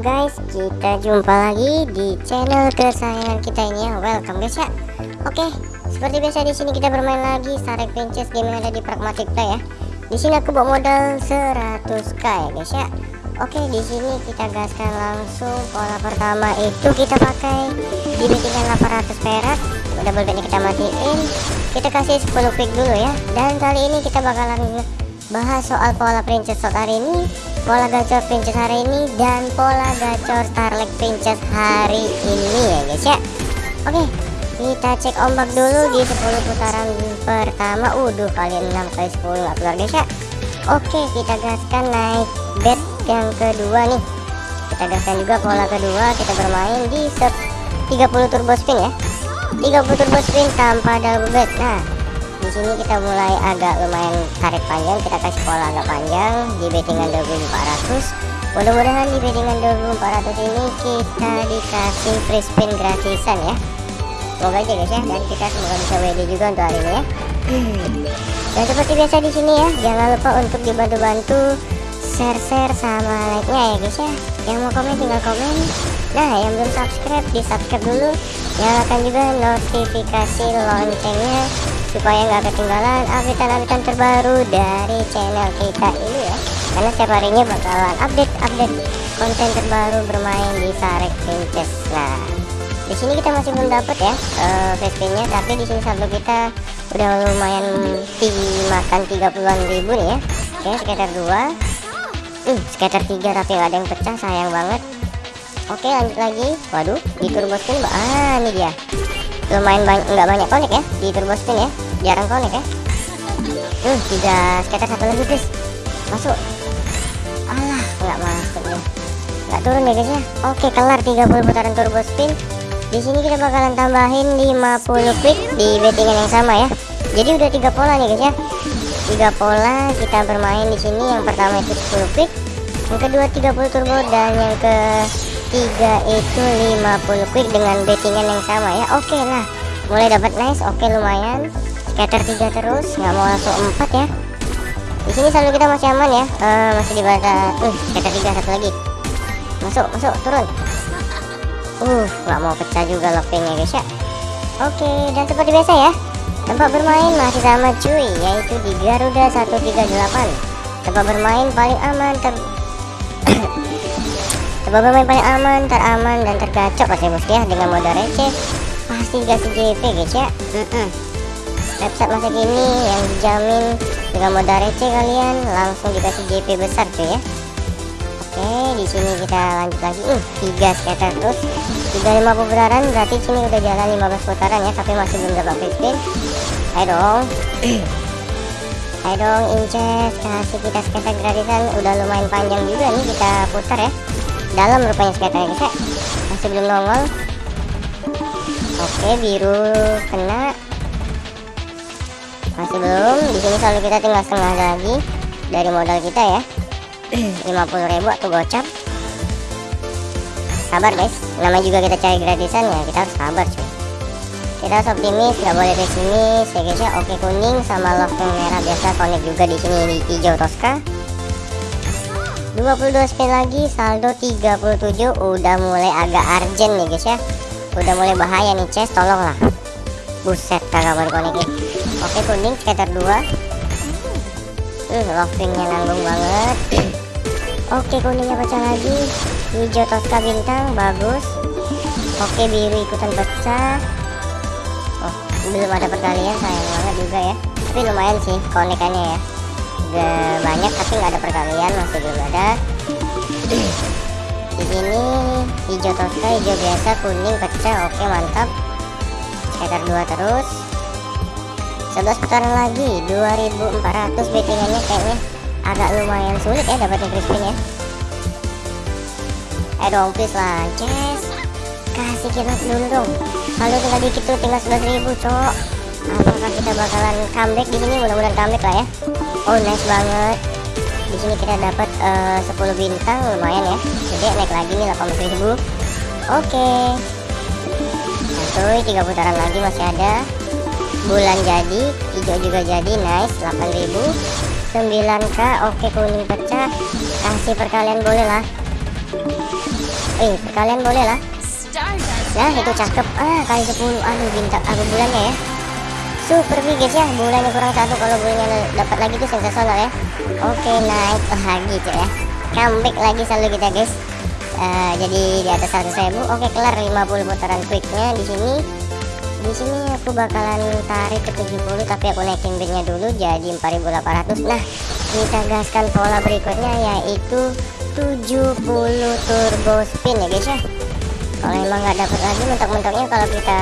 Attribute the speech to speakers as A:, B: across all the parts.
A: guys, kita jumpa lagi di channel kesayangan kita ini ya. Welcome guys ya. Oke, seperti biasa di sini kita bermain lagi Starek Princess game yang ada di Pragmatic Play ya. Di sini aku bawa modal 100k ya guys ya. Oke, di sini kita gaskan langsung pola pertama itu kita pakai di bettingan 800 perak. Double betnya kita matiin. Kita kasih 10 pick dulu ya. Dan kali ini kita bakalan bahas soal pola princess slot hari ini pola gacor princess hari ini dan pola gacor starlight princess hari ini ya guys ya. Oke kita cek ombak dulu di 10 putaran pertama. Udah kali 6 kali 10 nggak keluar guys ya. Oke kita gaskan naik bet yang kedua nih. Kita gaskan juga pola kedua kita bermain di 30 turbo spin ya. 30 turbo spin tanpa double bet nah sini kita mulai agak lumayan tarik panjang kita kasih pola agak panjang di bettingan 2400 mudah-mudahan di bettingan 2400 ini kita dikasih free spin gratisan ya. Semoga aja guys ya. Dan kita semoga bisa WD juga untuk hari ini ya. Dan seperti biasa di sini ya jangan lupa untuk dibantu-bantu share-share sama like-nya ya guys ya. Yang mau komen tinggal komen. Nah yang belum subscribe di subscribe dulu. Nyalakan juga notifikasi loncengnya supaya nggak ketinggalan update-update terbaru dari channel kita ini ya. Karena setiap harinya bakalan update-update konten terbaru bermain di Sarek Princess. Nah di sini kita masih belum dapat ya uh, tapi di sini saldo kita udah lumayan dimakan 30-an ribu nih ya. Oke sekitar dua. Uh, sekitar tiga tapi ada yang pecah sayang banget. Oke lanjut lagi. Waduh di turbo spin ah ini dia lumayan banyak nggak banyak konek ya di turbo spin ya. Jarang konek ya. Uh tiga skater satu lagi guys. Masuk. Alah nggak masuk nih nggak turun ya guys ya? Oke kelar 30 putaran turbo spin di sini kita bakalan tambahin 50 quick di bettingan yang sama ya. Jadi udah tiga pola nih guys ya. Tiga pola kita bermain di sini. Yang pertama itu 10 quick. Yang kedua 30 turbo. Dan yang ke tiga itu 50 quick dengan bettingan yang sama ya. Oke okay lah mulai dapat nice. Oke okay, lumayan. Scatter tiga terus nggak mau langsung empat ya. Di sini selalu kita masih aman ya. Uh, masih di batas uh scatter tiga satu lagi. Masuk masuk turun. Uh nggak mau pecah juga lockpicknya guys ya. Oke okay, dan seperti biasa ya. Tempat bermain masih sama cuy yaitu di Garuda 138 tempat bermain paling aman ter tempat bermain paling aman teraman dan tergacor pasti bos ya dengan modal receh. Pasti kasih JP guys ya mm -mm website masa kini yang dijamin dengan modal receh kalian langsung dikasih JP besar cuy ya. Oke di sini kita lanjut lagi. Uh tiga skater terus. 35 putaran berarti sini udah jalan 15 putaran ya tapi masih belum dapat free spin. Ayo dong. Ayo dong inces. Kasih kita skater gratisan. Udah lumayan panjang juga nih kita putar ya dalam rupanya skater guys ya masih belum nongol. Oke biru kena. Masih belum. Di sini selalu kita tinggal setengah lagi dari modal kita ya. 50.000 atau gocap. Sabar guys. Nama juga kita cari gratisan ya. Kita harus sabar cuy. Kita harus optimis. Nggak boleh pesimis ya guys ya. Oke kuning sama love yang merah biasa connect juga di sini hijau Tosca 22 spin lagi saldo 37 udah mulai agak urgent nih guys ya. Udah mulai bahaya nih chest tolonglah. Buset kagak connect oke kuning sekitar dua. Uh lovingnya nanggung banget. Oke kuningnya pecah lagi. Hijau toska bintang bagus. Oke biru ikutan pecah. Oh belum ada perkalian sayang banget juga ya. Tapi lumayan sih konekannya ya udah banyak tapi nggak ada perkalian masih belum ada. Di sini hijau toska hijau biasa kuning pecah oke mantap. Sekitar dua terus. 11 putaran lagi 2400 bettingannya kayaknya. Agak lumayan sulit ya dapetin crispin ya. Eh dong please lah Jess. Kasih kita dulu dong. Kalau tinggal dikit tuh tinggal 11.000 cok. Apakah kita bakalan comeback di sini? Mudah-mudahan comeback lah ya oh nice banget. Di sini kita dapat uh, 10 bintang lumayan ya. Jadi naik lagi nih 80.000 oke. Okay. satu tiga putaran lagi masih ada. Bulan jadi hijau juga jadi nice 8000 9k oke kuning pecah. Kasih perkalian boleh lah. Eh kalian boleh lah. Nah itu cakep. Ah kali 10 aduh bintang aku bulannya ya super big guys ya bulannya kurang satu kalau bulannya dapat lagi tuh sensasional ya. Oke naik lagi cuy ya. Comeback lagi selalu kita guys. Uh, jadi di atas 100 ribu. Oke kelar 50 putaran quicknya di sini. Di sini aku bakalan tarik ke 70 tapi aku naikin bidnya dulu jadi 4800 nah kita gaskan pola berikutnya yaitu 70 turbo spin ya guys ya. Kalau emang nggak dapat lagi mentok-mentoknya kalau kita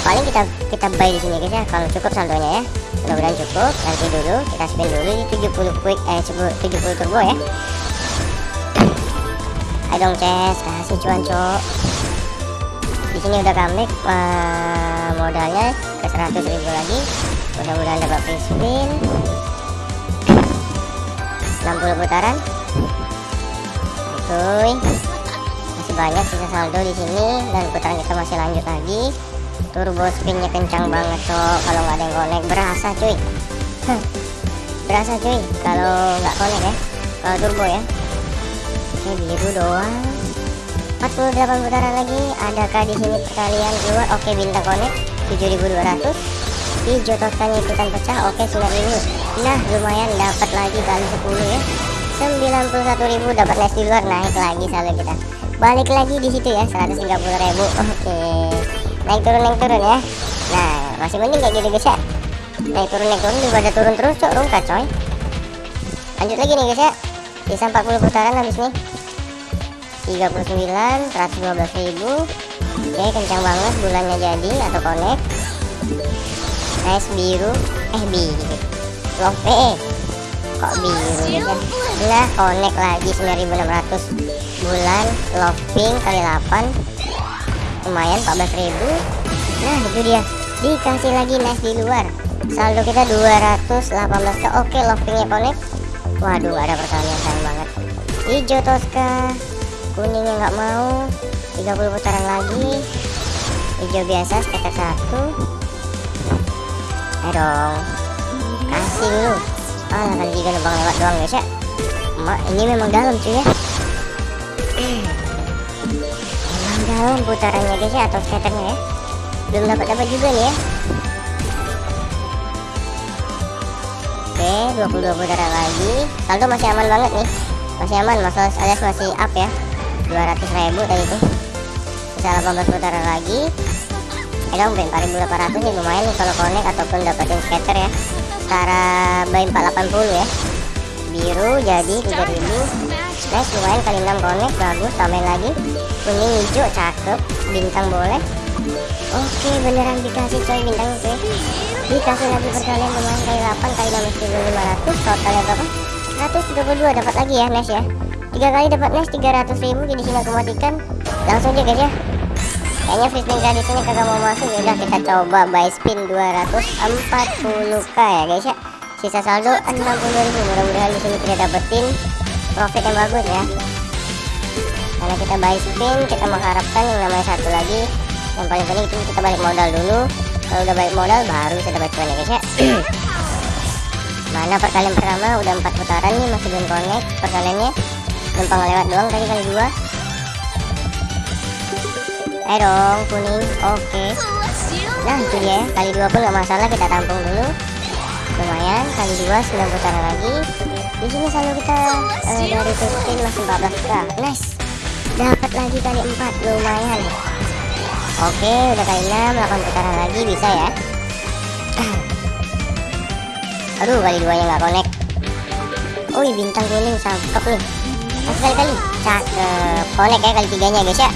A: paling kita kita buy di sini guys ya kalau cukup saldonya ya. Mudah-mudahan cukup nanti dulu kita spin dulu di 70 quick eh 70 turbo ya. Ayo dong Ces kasih cuan cok. Di sini udah comeback uh, modalnya ke 100 ribu lagi. Mudah-mudahan dapat free spin. 60 putaran. Oke. Masih banyak sisa saldo di sini dan putaran kita masih lanjut lagi turbo spinnya kencang banget cok. Kalau nggak ada yang connect berasa cuy. Berasa cuy kalau nggak connect ya. Kalau turbo ya. Ini biru doang. 48 putaran lagi. Adakah di sini perkalian keluar? Oke bintang connect. 7200 hijau toskannya ikutan pecah. Oke 9000 nah lumayan dapat lagi kali 10 ya. 91.000 dapat nest di luar. Naik lagi saldo kita. Balik lagi di situ ya. 130.000 oke naik turun naik turun ya. Nah masih mending kayak gitu guys ya. Naik turun naik turun daripada turun terus cok rungkat coy. Lanjut lagi nih guys ya. Sisa 40 putaran habis nih. 39 112 ribu. Oke kencang banget bulannya jadi atau connect. Nice biru. Eh biru. Love eh kok biru ya nah connect lagi 9600 bulan love pink kali 8 lumayan 14.000 nah itu dia. Dikasih lagi nice di luar. Saldo kita 218 ke oke love pinknya connect. Waduh ada perkalian sayang banget. Hijau Tosca. Kuningnya nggak mau. 30 putaran lagi. Hijau biasa skater satu. Ayo dong. Kasih dulu ah kali tiga numpang lewat doang guys ya. Ini memang dalam cuy ya dalam putarannya guys ya atau skaternya ya. Belum dapat dapat juga nih ya. Oke 22 putaran lagi. Saldo masih aman banget nih. Masih aman masalah alias masih up ya. 200 ribu tadi itu bisa 18 putaran lagi. Eh dong 4800 nih. Lumayan nih kalau connect ataupun dapetin skater ya. Setara by 480 ya. Biru jadi 3000 nice lumayan kali 6 connect bagus tambahin lagi. Kuning hijau cakep bintang boleh. Oke beneran dikasih coy bintang oke. Dikasih lagi perkalian lumayan kali 8 kali 6500 totalnya berapa? 132 dapat lagi ya nice ya. Tiga kali dapat nice 300 ribu jadi sini aku matikan langsung aja guys ya. Kayaknya free spin tadi sini kagak mau masuk ya udah kita coba buy spin 240k ya guys ya. Sisa saldo 60.000 mudah-mudahan di sini kita dapetin profit yang bagus ya. Karena kita buy spin kita mengharapkan yang namanya satu lagi. Yang paling penting itu kita balik modal dulu. Kalau udah balik modal baru kita dapat cuan ya guys ya. Mana perkalian pertama? Udah empat putaran nih masih belum connect perkaliannya. Numpang lewat doang tadi kali dua. Ayo dong kuning. Oke. Nah itu dia. Kali dua pun nggak masalah kita tampung dulu. Lumayan. Kali dua 9 putaran lagi di sini selalu kita uh, dari spin masih 14 k nice dapat lagi kali 4 lumayan. Oke udah kali 6 8 putaran lagi bisa ya. Aduh kali dua nya nggak connect. Oh bintang kuning cakep nih. Masih kali kali. Cakep. Connect ya kali tiganya guys ya.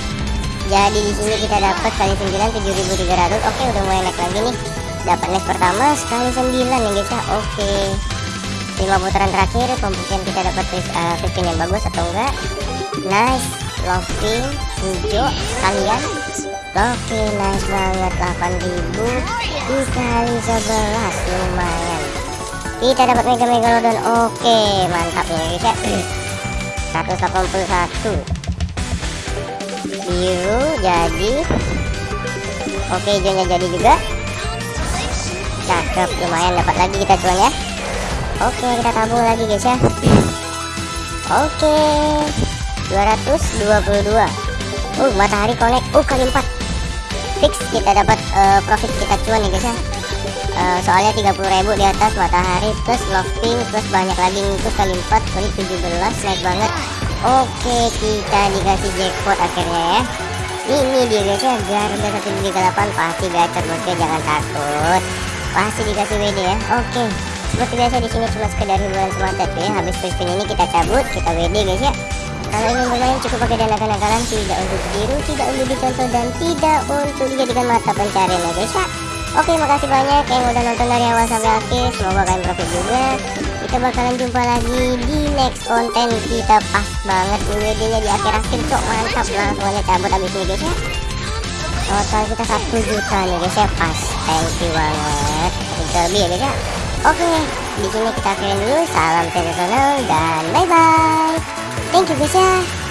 A: Jadi di sini kita dapat kali 9 7300 oke udah mulai naik lagi nih. Dapat next pertama sekali 9 ya guys ya. Oke 5 putaran terakhir pembuktian kita dapat uh, 15 yang bagus atau enggak. Nice loving hijau kalian. Oke nice banget 8000 dikali 11 lumayan. Kita dapat mega megalodon oke mantap nih guys ya. 181 biru jadi. Oke hijaunya jadi juga. Cakep lumayan dapat lagi kita cuan ya oke kita tabung lagi guys ya. Oke. 222 uh matahari connect. Uh kali 4 fix kita dapat uh, profit kita cuan nih guys ya. Uh, soalnya 30.000 di atas matahari plus lofting plus banyak lagi itu kali 4 kali 17 naik banget. Oke kita dikasih jackpot akhirnya ya. Ini dia guys ya. Garuda 138 pasti gacor bosnya. Jangan takut. Pasti dikasih WD ya. Oke seperti biasa di sini cuma sekedar hiburan semata ya habis spin ini kita cabut kita WD guys ya. Kalau ingin bermain cukup pakai dana kenakalan tidak untuk ditiru tidak untuk dicontoh dan tidak untuk dijadikan mata pencarian ya guys ya. Oke makasih banyak yang udah nonton dari awal sampai akhir. Semoga kalian profit juga. Kita bakalan jumpa lagi di next konten. Kita pas banget WD nya di akhir-akhir cok. Mantap Langsung aja cabut abis ini guys ya. Total kita 1 juta nih guys ya. Pas. Thank you banget. Satu lebih ya guys ya Oke di sini kita akhirin dulu Salam sensasional dan bye bye Thank you guys ya